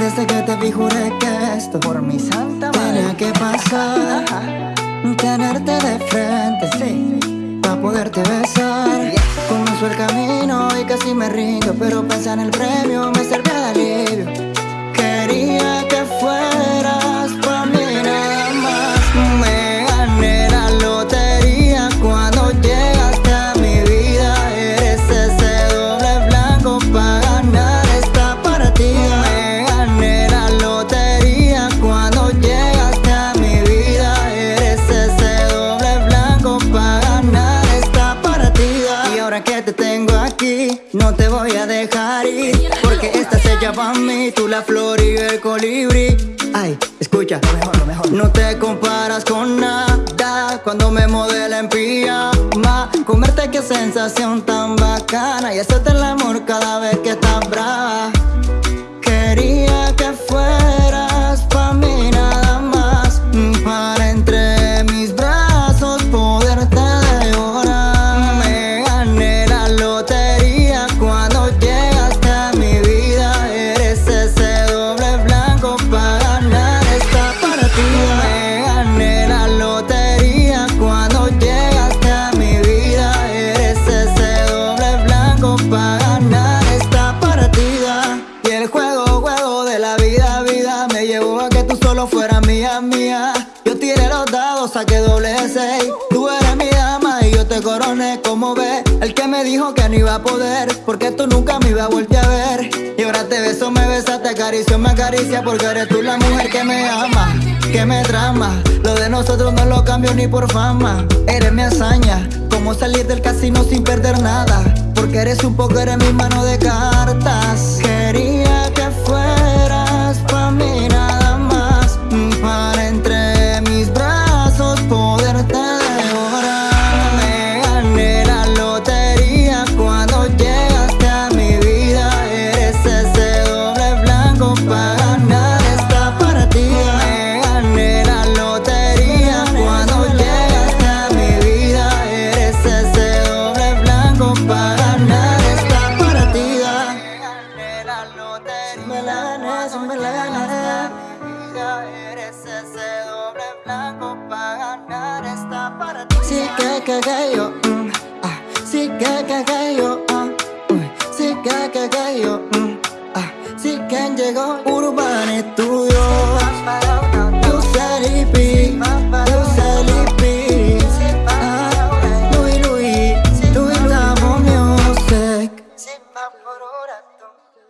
Desde que te vi juré que esto Por mi santa tenía madre. que pasar Tenerte de frente, Sí. Pa' poderte besar Comenzó el camino y casi me rindo Pero pensar en el premio no te voy a dejar ir Porque esta es ella pa' mí, tú la flor y el colibrí Ay, escucha, mejor, lo mejor. no te comparas con nada cuando me modela en pijama. Comerte qué sensación tan bacana y hacerte el amor cada vez que estás brava. Yo tiré los dados, saqué doble seis. Tú eres mi dama y yo te coroné, como ves. El que me dijo que no iba a poder, porque tú nunca me ibas a volver a ver. Y ahora te beso, me besas, te acaricio, me acaricia, porque eres tú la mujer que me ama, que me trama. Lo de nosotros no lo cambio ni por fama. Eres mi hazaña, como salir del casino sin perder nada. Porque eres un poco, eres mi mano de cartas. Quería que fueras Sí que que yo, mm, ah, sí que que yo, ah, sí que que yo, mm, ah, sí que llegó Urban Studio.